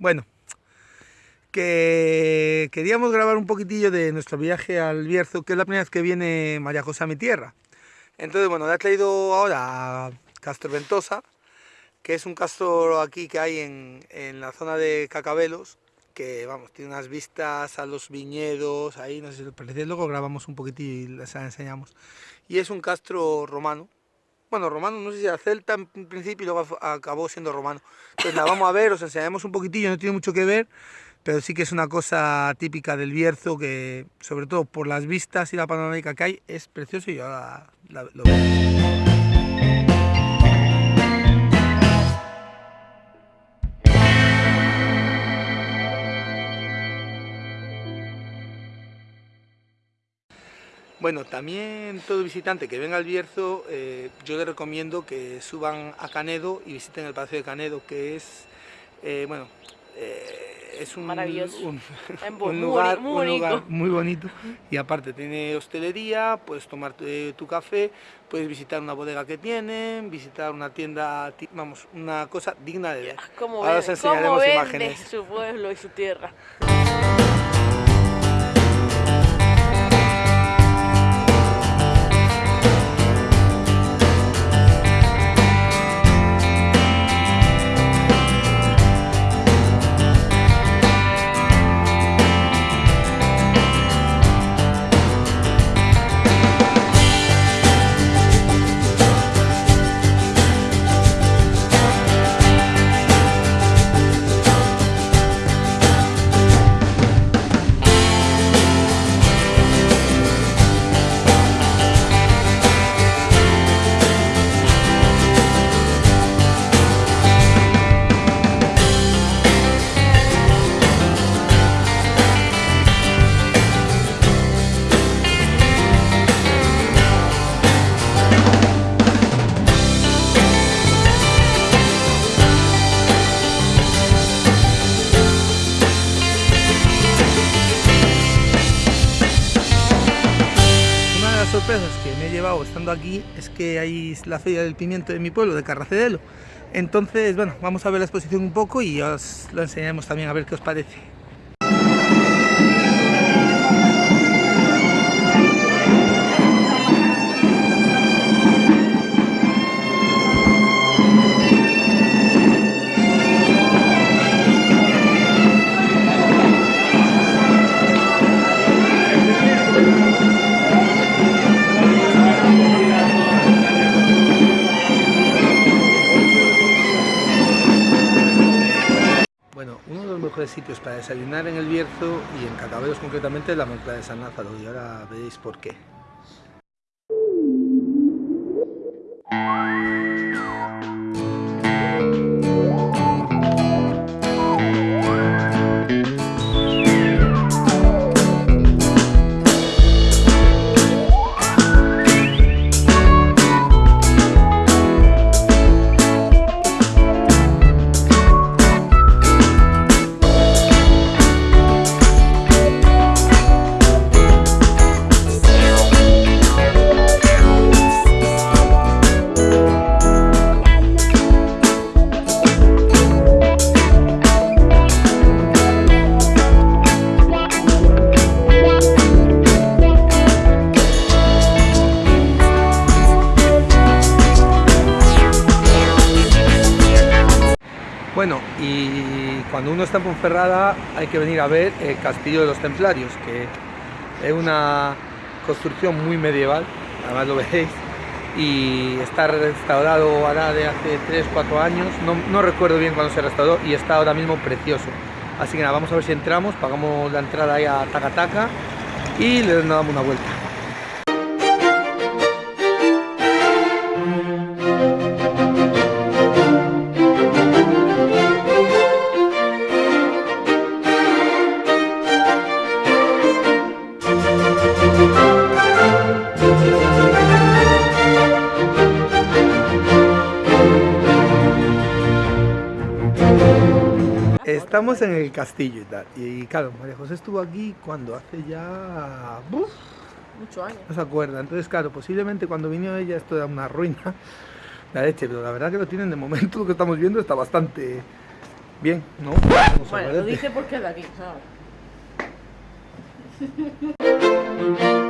Bueno, que queríamos grabar un poquitillo de nuestro viaje al Bierzo, que es la primera vez que viene María José a mi tierra. Entonces, bueno, le he traído ahora Castro Ventosa, que es un castro aquí que hay en, en la zona de Cacabelos, que vamos, tiene unas vistas a los viñedos, ahí no sé si lo parece, luego grabamos un poquitillo y les enseñamos. Y es un castro romano, bueno, romano, no sé si era celta en principio y luego acabó siendo romano. Entonces la vamos a ver, os enseñaremos un poquitillo, no tiene mucho que ver, pero sí que es una cosa típica del Bierzo que, sobre todo por las vistas y la panorámica que hay, es precioso y ahora lo vemos. Bueno, también todo visitante que venga al Bierzo, eh, yo le recomiendo que suban a Canedo y visiten el Palacio de Canedo, que es, eh, bueno, eh, es un, un, lugar, muy, bonito y aparte tiene hostelería, puedes tomar tu, café, puedes visitar una bodega que tienen, visitar una tienda, vamos, una cosa digna de ver. Ahora os enseñaremos imágenes. su pueblo y su tierra. que me he llevado estando aquí es que hay la feria del pimiento de mi pueblo, de Carracedelo. Entonces, bueno, vamos a ver la exposición un poco y os lo enseñaremos también a ver qué os parece. Sitios para desayunar en el Bierzo y en Cacabelos concretamente la mezcla de San Lázaro y ahora veréis por qué. Cuando uno está en Ponferrada hay que venir a ver el Castillo de los Templarios, que es una construcción muy medieval, además lo veis, y está restaurado ahora de hace 3-4 años, no, recuerdo bien cuándo se restauró, y está ahora mismo precioso. Así que nada, vamos a ver si entramos, pagamos la entrada ahí a Taca y le damos una vuelta. Estamos en el castillo y tal. Y claro, María José estuvo aquí cuando hace ya... ¡Buf! Muchos años. No se acuerda. Entonces, claro, posiblemente cuando vino ella esto era una ruina. La leche, pero la verdad que lo tienen de momento, lo que estamos viendo está bastante Bien, ¿no? Vamos Bueno, lo dice porque es de aquí, ¿sabes?